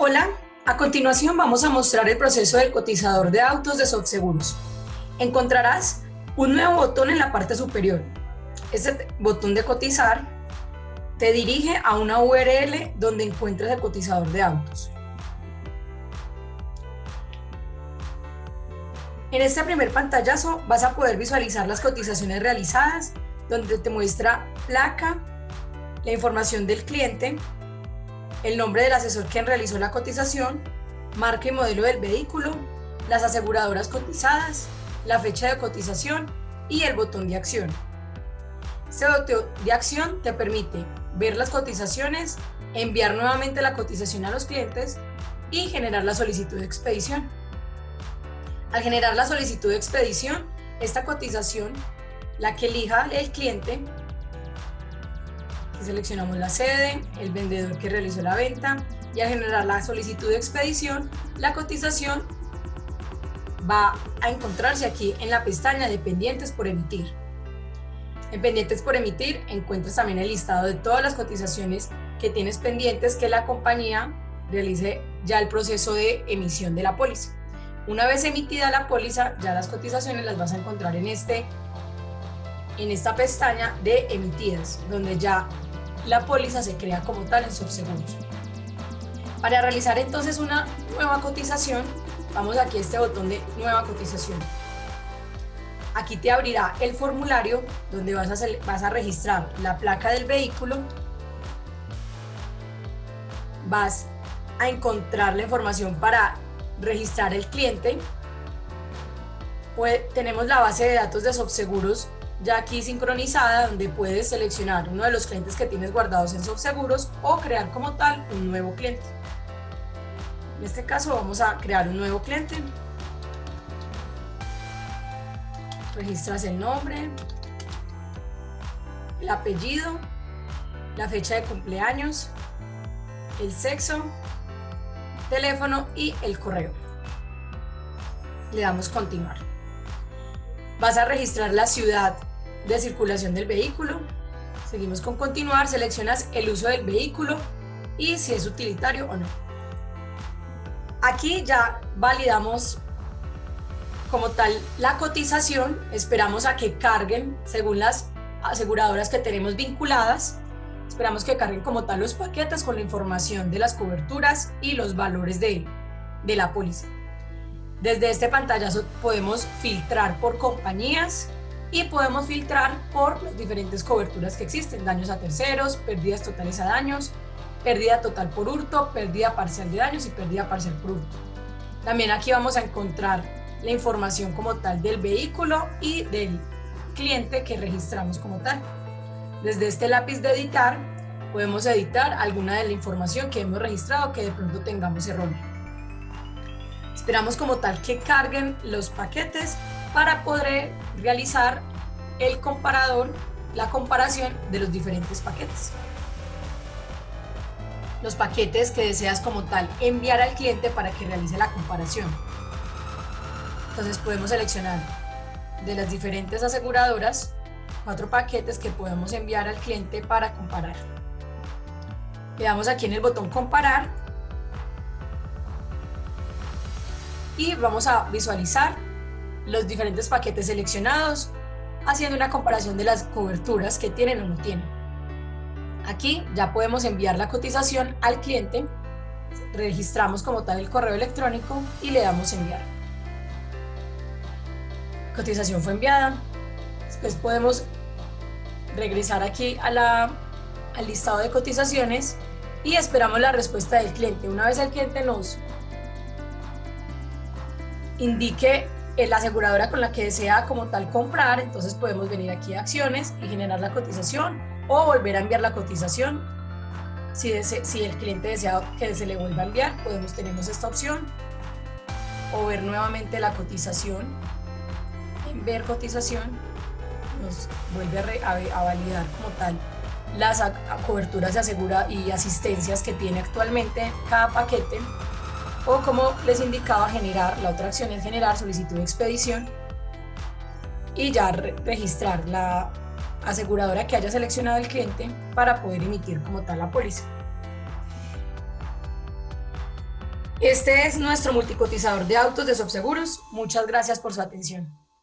Hola, a continuación vamos a mostrar el proceso del cotizador de autos de Softseguros. Encontrarás un nuevo botón en la parte superior. Este botón de cotizar te dirige a una URL donde encuentras el cotizador de autos. En este primer pantallazo vas a poder visualizar las cotizaciones realizadas, donde te muestra placa, la información del cliente, el nombre del asesor quien realizó la cotización, marca y modelo del vehículo, las aseguradoras cotizadas, la fecha de cotización y el botón de acción. Este botón de acción te permite ver las cotizaciones, enviar nuevamente la cotización a los clientes y generar la solicitud de expedición. Al generar la solicitud de expedición, esta cotización, la que elija el cliente, seleccionamos la sede, el vendedor que realizó la venta y al generar la solicitud de expedición, la cotización va a encontrarse aquí en la pestaña de pendientes por emitir. En pendientes por emitir encuentras también el listado de todas las cotizaciones que tienes pendientes que la compañía realice ya el proceso de emisión de la póliza. Una vez emitida la póliza, ya las cotizaciones las vas a encontrar en, este, en esta pestaña de emitidas, donde ya la póliza se crea como tal en Subseguros. Para realizar entonces una nueva cotización, vamos aquí a este botón de nueva cotización. Aquí te abrirá el formulario donde vas a, registrar la placa del vehículo, vas a encontrar la información para registrar el cliente, pues, tenemos la base de datos de Subseguros ya aquí sincronizada donde puedes seleccionar uno de los clientes que tienes guardados en Subseguros o crear como tal un nuevo cliente. En este caso vamos a crear un nuevo cliente. Registras el nombre, el apellido, la fecha de cumpleaños, el sexo, teléfono y el correo. Le damos continuar. Vas a registrar la ciudad de circulación del vehículo. Seguimos con continuar, seleccionas el uso del vehículo y si es utilitario o no. Aquí ya validamos como tal la cotización, esperamos a que carguen según las aseguradoras que tenemos vinculadas, esperamos que carguen como tal los paquetes con la información de las coberturas y los valores de, de la póliza. Desde este pantallazo podemos filtrar por compañías, y podemos filtrar por las diferentes coberturas que existen, daños a terceros, pérdidas totales a daños, pérdida total por hurto, pérdida parcial de daños y pérdida parcial por hurto. También aquí vamos a encontrar la información como tal del vehículo y del cliente que registramos como tal. Desde este lápiz de editar podemos editar alguna de la información que hemos registrado que de pronto tengamos error. Esperamos como tal que carguen los paquetes para poder realizar el comparador, la comparación de los diferentes paquetes. Los paquetes que deseas como tal enviar al cliente para que realice la comparación. Entonces podemos seleccionar de las diferentes aseguradoras cuatro paquetes que podemos enviar al cliente para comparar. Le damos aquí en el botón comparar y vamos a visualizar los diferentes paquetes seleccionados, haciendo una comparación de las coberturas que tienen o no tienen. Aquí ya podemos enviar la cotización al cliente, registramos como tal el correo electrónico y le damos enviar. Cotización fue enviada, después podemos regresar aquí al listado de cotizaciones y esperamos la respuesta del cliente. Una vez el cliente nos indique la aseguradora con la que desea como tal comprar, entonces podemos venir aquí a acciones y generar la cotización o volver a enviar la cotización. Si, si el cliente desea que se le vuelva a enviar, podemos, tenemos esta opción o ver nuevamente la cotización. En ver cotización nos vuelve a, a validar como tal las coberturas de asegura y asistencias que tiene actualmente cada paquete o como les indicaba generar, la otra acción es generar solicitud de expedición y ya registrar la aseguradora que haya seleccionado el cliente para poder emitir como tal la póliza. Este es nuestro multicotizador de autos de Subseguros. Muchas gracias por su atención.